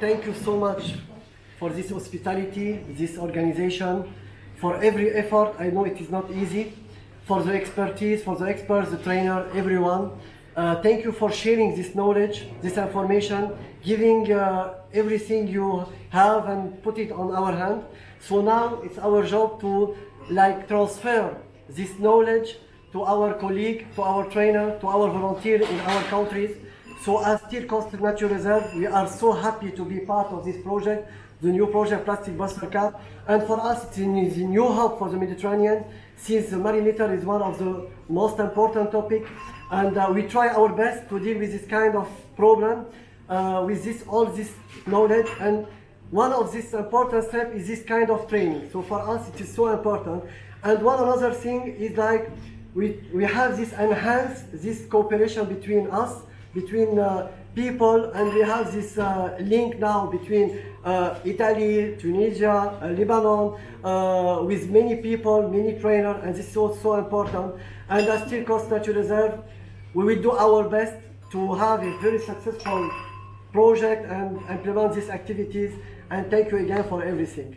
thank you so much for this hospitality, this organization, for every effort. I know it is not easy. For the expertise, for the experts, the trainer, everyone. Uh, thank you for sharing this knowledge, this information, giving uh, everything you have and put it on our hand. So now it's our job to like transfer this knowledge to our colleague, to our trainer, to our volunteer in our countries. So as Steel Coast Natural Reserve, we are so happy to be part of this project, the new project Plastic Buster CAP. And for us, it's a new hub for the Mediterranean, since the marine litter is one of the most important topic. And uh, we try our best to deal with this kind of problem, uh, with this all this knowledge. And one of this important step is this kind of training. So for us, it is so important. And one another thing is like, we, we have this enhanced, this cooperation between us, between uh, people, and we have this uh, link now between uh, Italy, Tunisia, uh, Lebanon, uh, with many people, many trainers, and this is so, so important. And as Steel Coast Natural Reserve, we will do our best to have a very successful project and implement these activities. And thank you again for everything.